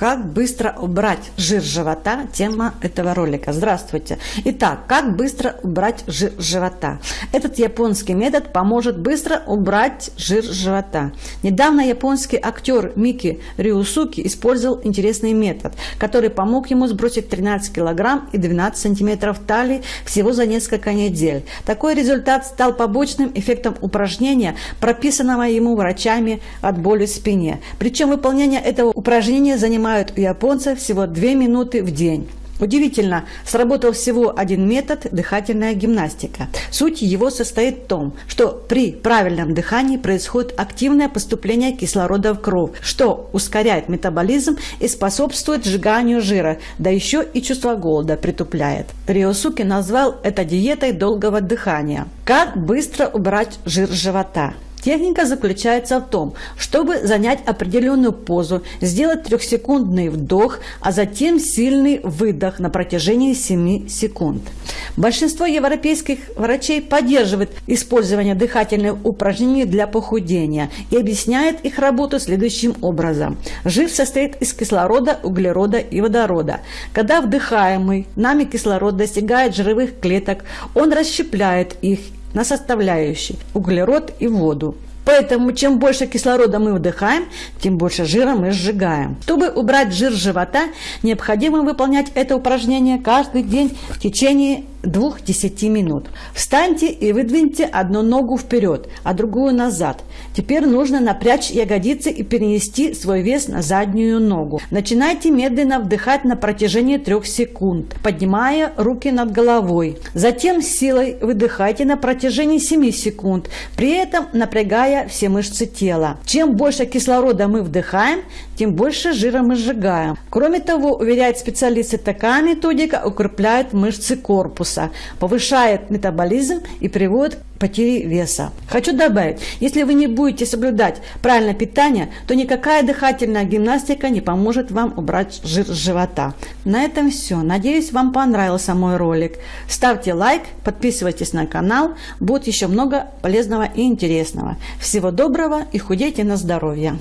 Как быстро убрать жир живота? Тема этого ролика. Здравствуйте. Итак, как быстро убрать жир живота? Этот японский метод поможет быстро убрать жир живота. Недавно японский актер Мики Риусуки использовал интересный метод, который помог ему сбросить 13 килограмм и 12 сантиметров талии всего за несколько недель. Такой результат стал побочным эффектом упражнения, прописанного ему врачами от боли в спине. Причем выполнение этого упражнения занимает занимают у японцев всего 2 минуты в день. Удивительно, сработал всего один метод – дыхательная гимнастика. Суть его состоит в том, что при правильном дыхании происходит активное поступление кислорода в кровь, что ускоряет метаболизм и способствует сжиганию жира, да еще и чувство голода притупляет. Риосуки назвал это диетой долгого дыхания. Как быстро убрать жир живота? Техника заключается в том, чтобы занять определенную позу, сделать трехсекундный вдох, а затем сильный выдох на протяжении 7 секунд. Большинство европейских врачей поддерживает использование дыхательных упражнений для похудения и объясняет их работу следующим образом. Жир состоит из кислорода, углерода и водорода. Когда вдыхаемый нами кислород достигает жировых клеток, он расщепляет их на составляющие углерод и воду. Поэтому чем больше кислорода мы вдыхаем, тем больше жира мы сжигаем. Чтобы убрать жир живота, необходимо выполнять это упражнение каждый день в течение 2-10 минут. Встаньте и выдвиньте одну ногу вперед, а другую назад. Теперь нужно напрячь ягодицы и перенести свой вес на заднюю ногу. Начинайте медленно вдыхать на протяжении 3 секунд, поднимая руки над головой. Затем силой выдыхайте на протяжении 7 секунд, при этом напрягая все мышцы тела. Чем больше кислорода мы вдыхаем, тем больше жира мы сжигаем. Кроме того, уверяют специалисты, такая методика укрепляет мышцы корпуса, повышает метаболизм и приводит к потере веса. Хочу добавить, если вы не будете соблюдать правильное питание, то никакая дыхательная гимнастика не поможет вам убрать жир с живота. На этом все. Надеюсь, вам понравился мой ролик. Ставьте лайк, подписывайтесь на канал. Будет еще много полезного и интересного. Всего доброго и худейте на здоровье.